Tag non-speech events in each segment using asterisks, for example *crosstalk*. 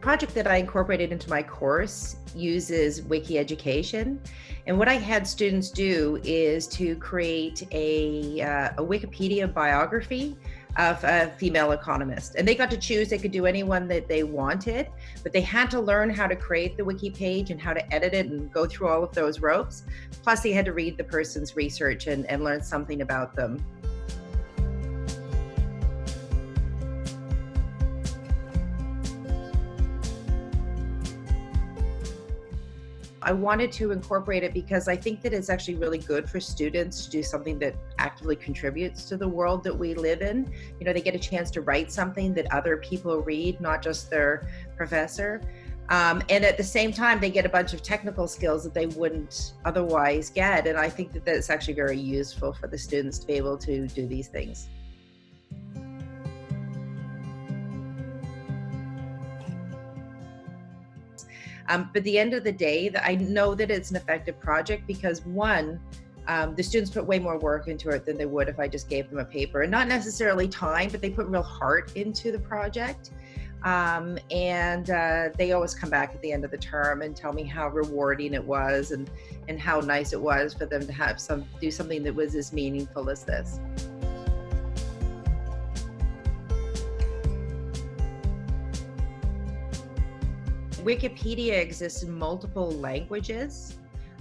project that I incorporated into my course uses Wiki Education. And what I had students do is to create a, uh, a Wikipedia biography of a female economist. And they got to choose, they could do anyone that they wanted, but they had to learn how to create the wiki page and how to edit it and go through all of those ropes. Plus they had to read the person's research and, and learn something about them. I wanted to incorporate it because I think that it's actually really good for students to do something that actively contributes to the world that we live in. You know, they get a chance to write something that other people read, not just their professor. Um, and at the same time, they get a bunch of technical skills that they wouldn't otherwise get. And I think that that's actually very useful for the students to be able to do these things. Um, but the end of the day, I know that it's an effective project because one, um, the students put way more work into it than they would if I just gave them a paper and not necessarily time, but they put real heart into the project. Um, and uh, they always come back at the end of the term and tell me how rewarding it was and, and how nice it was for them to have some do something that was as meaningful as this. Wikipedia exists in multiple languages.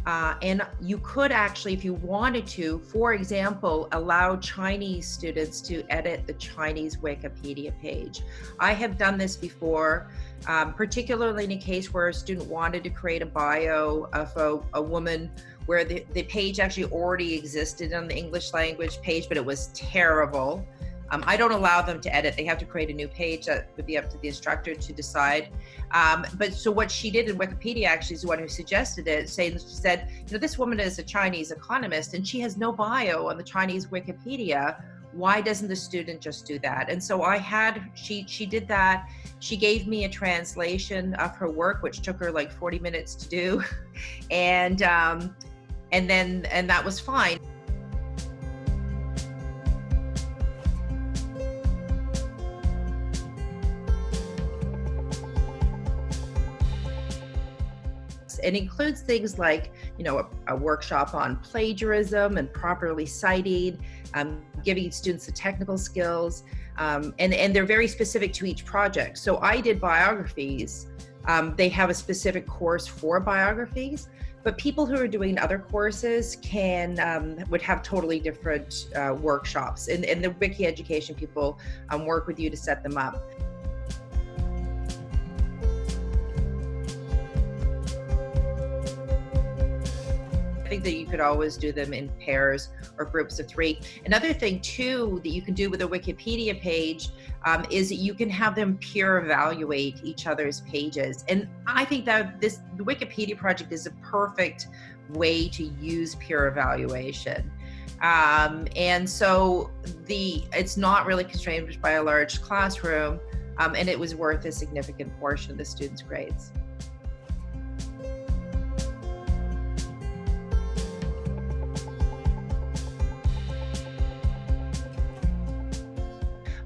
Uh, and you could actually, if you wanted to, for example, allow Chinese students to edit the Chinese Wikipedia page. I have done this before, um, particularly in a case where a student wanted to create a bio of a, a woman where the, the page actually already existed on the English language page, but it was terrible. Um, I don't allow them to edit. They have to create a new page that would be up to the instructor to decide. Um, but so what she did in Wikipedia actually is the one who suggested it, saying she said, you know, this woman is a Chinese economist and she has no bio on the Chinese Wikipedia. Why doesn't the student just do that? And so I had, she, she did that. She gave me a translation of her work, which took her like 40 minutes to do. *laughs* and, um, and then, and that was fine. It includes things like, you know, a, a workshop on plagiarism and properly citing, um, giving students the technical skills, um, and, and they're very specific to each project. So I did biographies. Um, they have a specific course for biographies, but people who are doing other courses can um, would have totally different uh, workshops and, and the wiki education people um, work with you to set them up think that you could always do them in pairs or groups of three. Another thing too that you can do with a Wikipedia page um, is that you can have them peer evaluate each other's pages. And I think that this the Wikipedia project is a perfect way to use peer evaluation. Um, and so the it's not really constrained by a large classroom um, and it was worth a significant portion of the students' grades.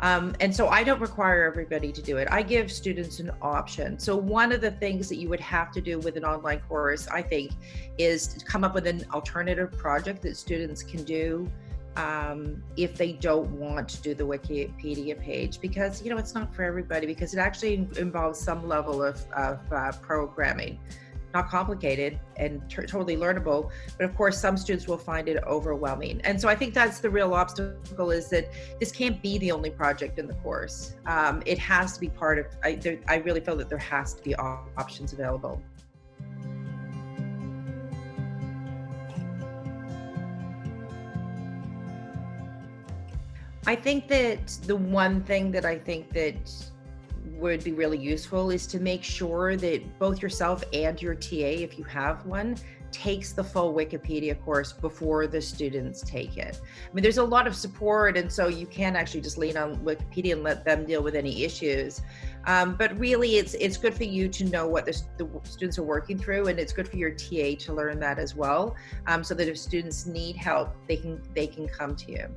Um, and so I don't require everybody to do it. I give students an option. So one of the things that you would have to do with an online course, I think, is come up with an alternative project that students can do um, if they don't want to do the Wikipedia page because, you know, it's not for everybody because it actually involves some level of, of uh, programming not complicated and totally learnable but of course some students will find it overwhelming. And so i think that's the real obstacle is that this can't be the only project in the course. Um, it has to be part of I, there, I really feel that there has to be options available. I think that the one thing that I think that would be really useful is to make sure that both yourself and your TA, if you have one, takes the full Wikipedia course before the students take it. I mean, there's a lot of support, and so you can actually just lean on Wikipedia and let them deal with any issues. Um, but really, it's it's good for you to know what the, the, students are working through, and it's good for your TA to learn that as well, um, so that if students need help, they can they can come to you.